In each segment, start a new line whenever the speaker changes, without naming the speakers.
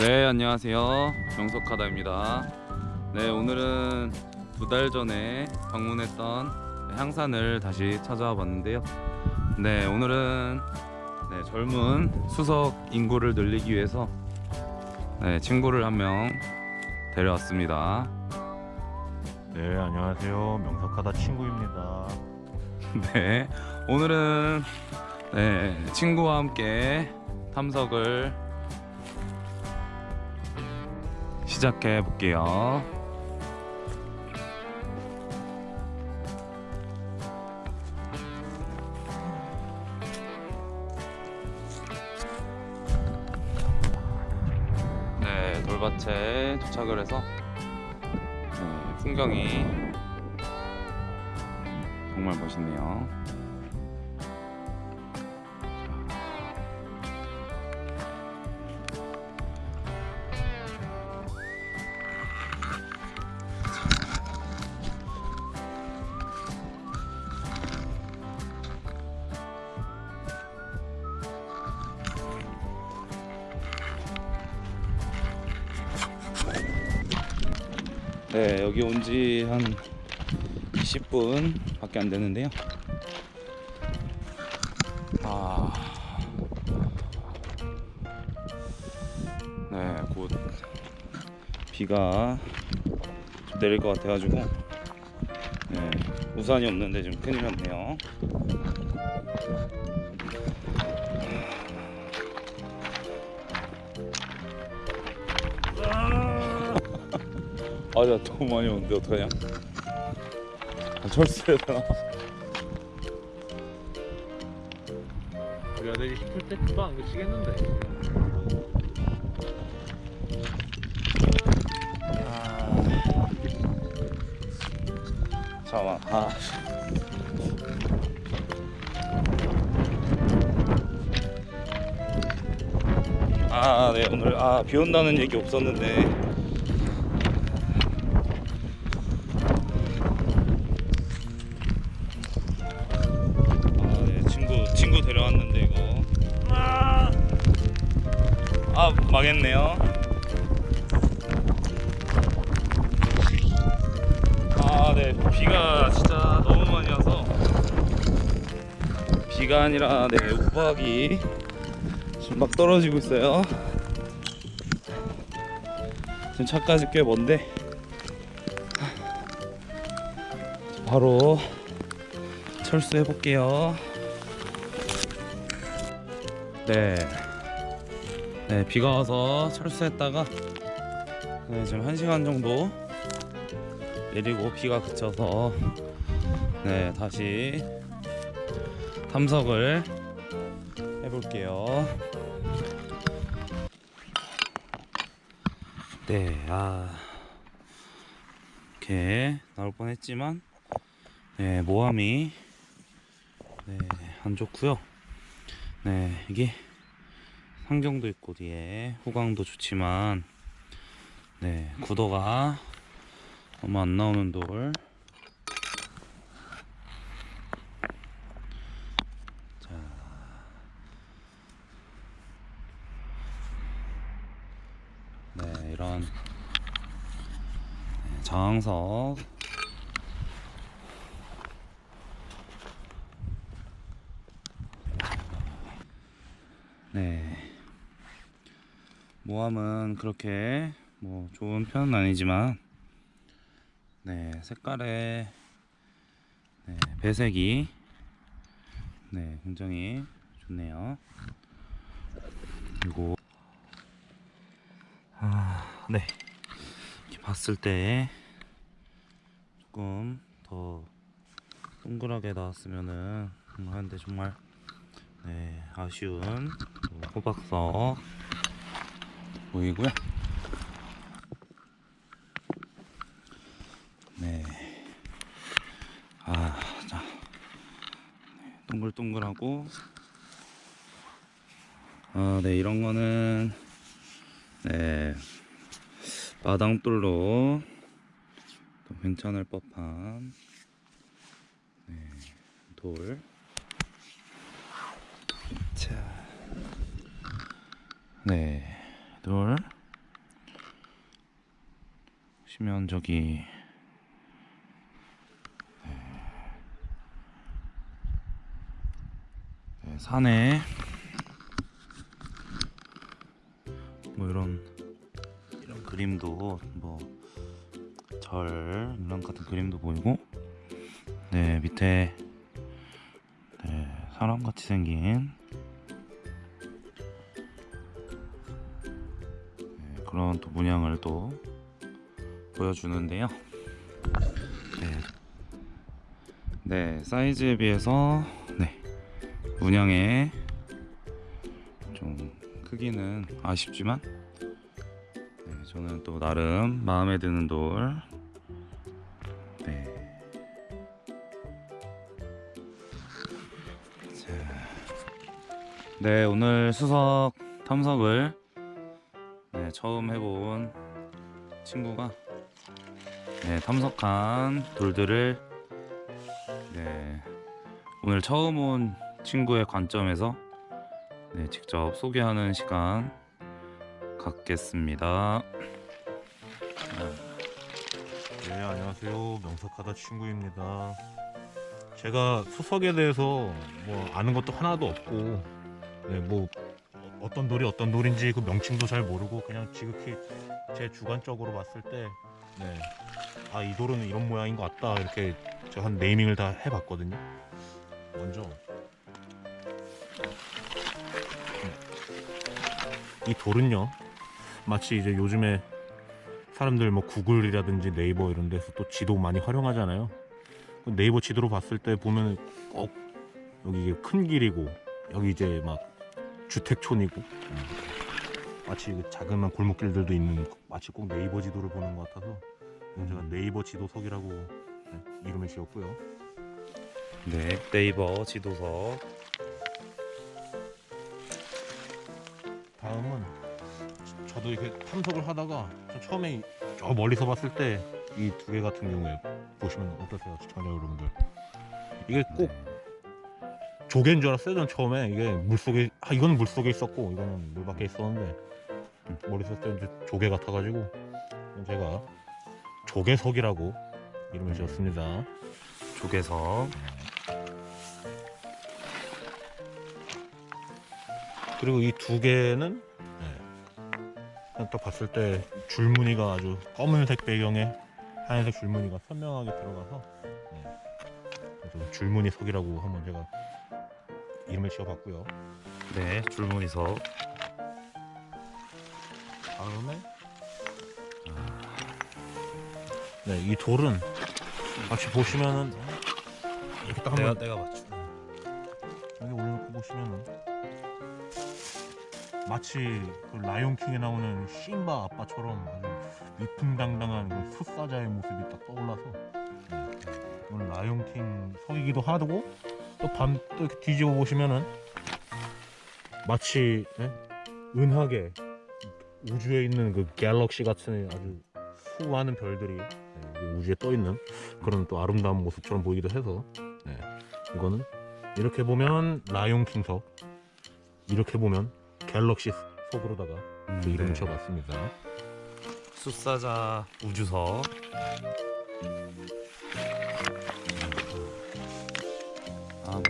네 안녕하세요. 명석하다입니다. 네 오늘은 두 달 전에 방문했던 향산을 다시 찾아와 봤는데요. 네 오늘은 네, 젊은 수석 인구를 늘리기 위해서 네, 친구를 한 명 데려왔습니다.
네 안녕하세요. 명석하다 친구입니다.
네 오늘은 네, 친구와 함께 탐석을 시작해 볼게요. 네 돌밭에 도착을 해서 네, 풍경이 정말 멋있네요 네 여기 온 지 한 20분 밖에 안 되는데요. 아... 네, 곧 비가 좀 내릴 것 같아가지고. 네, 우산이 없는데 좀 큰일 났네요 아, 나 너무 많이 오는데 어떡하냐? 아, 철수해야 되나?
우리가 내리 싶을 때 금방 안 그치겠는데
잠깐만. 아. 아, 네 오늘 아 비 온다는 얘기 없었는데. 아 망했네요. 아, 네. 비가 진짜 너무 많이 와서 비가 아니라 네, 우박이 지금 막 떨어지고 있어요. 지금 차까지 꽤 먼데 바로 철수해 볼게요. 네. 네, 비가 와서 철수했다가 네, 지금 1시간 정도 내리고 비가 그쳐서 네 다시 탐석을 해볼게요. 네, 아 이렇게 나올 뻔했지만 네 모함이 네 안 좋고요. 네 이게 상경도 있고 뒤에 후광도 좋지만 네 구도가 너무 안 나오는 돌. 자. 네, 이런 네, 장석. 네. 모함은 그렇게 뭐 좋은 편은 아니지만 네 색깔의 네, 배색이 네 굉장히 좋네요. 그리고 아네. 이렇게 봤을 때 조금 더 동그랗게 나왔으면은 하는데 정말 네 아쉬운 호박석 보이고요 네. 아, 자. 네, 동글동글하고. 아, 네, 이런 거는, 네. 마당돌로 또 괜찮을 법한, 네, 돌. 자. 네, 돌. 보시면 저기. 네, 산에. 뭐 이런 이런 그림도 뭐 절 이런 같은 그림도 보이고. 네 밑에. 네, 사람 같이 생긴 그런 또 문양을 또 보여주는데요. 네, 네 사이즈에 비해서 네 문양의 좀 크기는 아쉽지만 네, 저는 또 나름 마음에 드는 돌 네. 자, 네 오늘 수석 탐석을 네, 처음 해본 친구가 네, 탐석한 돌들을 네, 오늘 처음 온 친구의 관점에서 네, 직접 소개하는 시간 갖겠습니다.
네, 안녕하세요. 명석하다 친구입니다. 제가 수석에 대해서 뭐 아는 것도 하나도 없고, 네, 뭐 어떤 돌이 어떤 돌인지 그 명칭도 잘 모르고 그냥 지극히 제 주관적으로 봤을 때, 네, 아 이 돌은 이런 모양인 것 같다 이렇게 제가 한 네이밍을 다 해봤거든요. 먼저 이 돌은요, 마치 이제 요즘에 사람들 뭐 구글이라든지 네이버 이런 데서 또 지도 많이 활용하잖아요. 그 네이버 지도로 봤을 때 보면 꼭 여기 큰 길이고 여기 이제 막 주택촌이고 음. 마치 그 자그마한 골목길들도 있는 마치 꼭 네이버 지도를 보는 것 같아서 제가 네이버 지도석이라고 네, 이름을 지었고요.
네, 네이버 지도석.
다음은 저도 이렇게 탐석을 하다가 저 처음에 저 멀리서 봤을 때 이 두 개 같은 경우에 보시면 어떠세요 시청자 여러분들 이게 꼭 조개인 줄 알았어요 전 처음에. 이게 물속에 아 이건 물속에 있었고 이거는 물 밖에 있었는데 머리 썼을 때 이제 조개 같아가지고 제가 조개석이라고 이름을 지었습니다.
조개석.
그리고 이 두 개는 네, 딱 봤을 때 줄무늬가 아주 검은색 배경에 하얀색 줄무늬가 선명하게 들어가서 네, 그래서 줄무늬 석이라고 한번 제가 이름을 지어봤고요.
네, 줄무늬석.
다음에 네, 이 돌은 같이 보시면은 이렇게 딱 한번
내가 맞추.
여기 올려놓고 보시면은 마치 그 라이온킹에 나오는 심바 아빠처럼 아주 위풍당당한 그 숫사자의 모습이 딱 떠올라서 네. 오늘 라이온킹 석이기도 하고 또 밤 또 이렇게 뒤집어 보시면은 마치 예? 은하계 우주에 있는 그 갤럭시 같은 아주 수많은 별들이 예, 그 우주에 떠 있는 그런 또 아름다운 모습처럼 보이기도 해서 네. 이거는 이렇게 보면 라이온 킹 석 이렇게 보면 갤럭시 석으로다가
음,
그 이름을
네.
지어봤습니다
숫사자 우주석.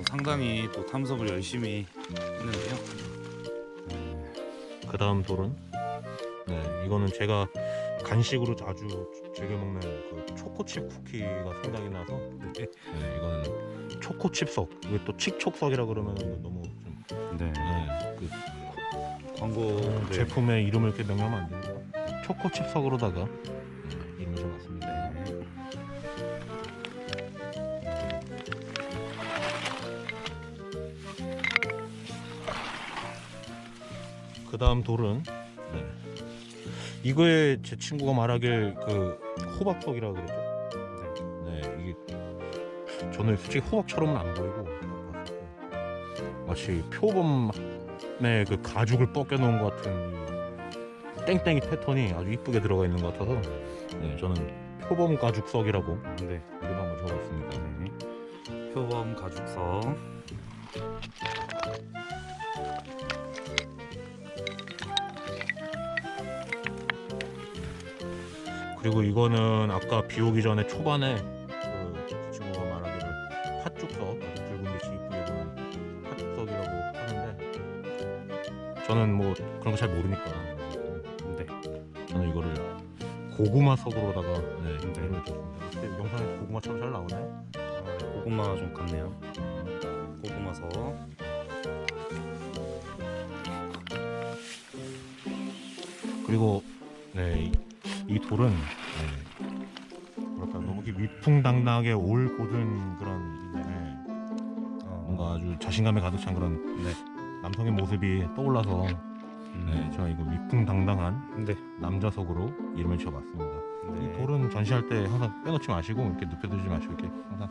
상당히 또 탐석을 열심히 했는데요. 네,
그 다음 돌은 네 이거는 제가 간식으로 자주 즐겨 먹는 그 초코칩 쿠키가 생각이 나서 네, 이거는 초코칩 석 이게 또 칙촉석이라 그러면 너무 좀
네.
네, 그
광고 네.
제품의 이름을 이렇게 명명하면 안 되니까 초코칩 석으로다가 그 다음 돌은 네. 이거에 제 친구가 말하길 그 호박석이라고 그랬죠. 네, 이게 저는 솔직히 호박처럼은 안 보이고 마치 표범의 그 가죽을 벗겨놓은 것 같은 이 땡땡이 패턴이 아주 이쁘게 들어가 있는 것 같아서 네, 저는 표범 가죽석이라고
네.
이름 한번 적어봤습니다.
네. 표범 가죽석.
그리고 이거는 아까 비 오기 전에 초반에 그 친구가 말하기를 팥죽석 아주 붉은 빛이 이쁘게 보는 팥죽석이라고 하는데 저는 뭐 그런 거 잘 모르니까
네.
저는 이거를 고구마 석으로다가 네,
네.
이름을 줬습니다. 근데 영상에 고구마처럼 잘 나오네.
아, 네, 고구마 좀 같네요. 고구마서.
그리고 네, 이, 이 돌은 네, 뭐랄까 너무 이렇게 위풍당당하게 올 고든 그런 네,
어,
뭔가 아주 자신감에 가득 찬 그런
네.
남성의 모습이 떠올라서 네,
음,
제가 이거 위풍당당한
네.
남자석으로 이름을 지어봤습니다.
네.
이 돌은 전시할 때 항상 빼놓지 마시고 이렇게 눕혀두지 마시고 이렇게 항상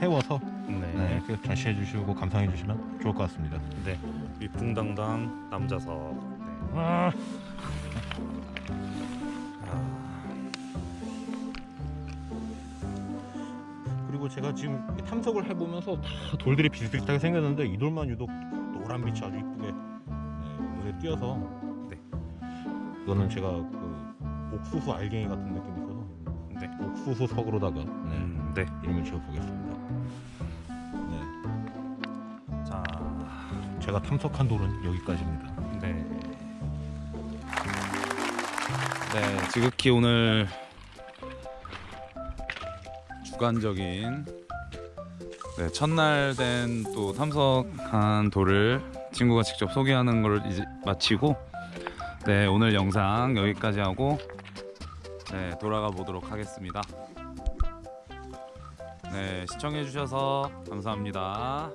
세워서
네.
네, 이렇게 전시해 주시고 감상해 주시면 좋을 것 같습니다.
네. 위풍당당 남자석. 네.
아,
아,
그리고 제가 지금 탐석을 해보면서 다 돌들이 비슷비슷하게 생겼는데 이 돌만 유독 노란 빛이 아주 이쁘게 네, 눈에 띄어서
네.
이거는 제가 그 옥수수 알갱이 같은 느낌이 있어서
네.
옥수수 석으로다가 네,
음, 네.
이름을 지어보겠습니다. 네,
자,
제가 탐석한 돌은 여기까지입니다.
네. 네, 지극히 오늘 주관적인 네, 첫날 된 또 탐석한 돌을 친구가 직접 소개하는 걸 이제 마치고 네, 오늘 영상 여기까지 하고 네, 돌아가 보도록 하겠습니다. 네, 시청해 주셔서 감사합니다.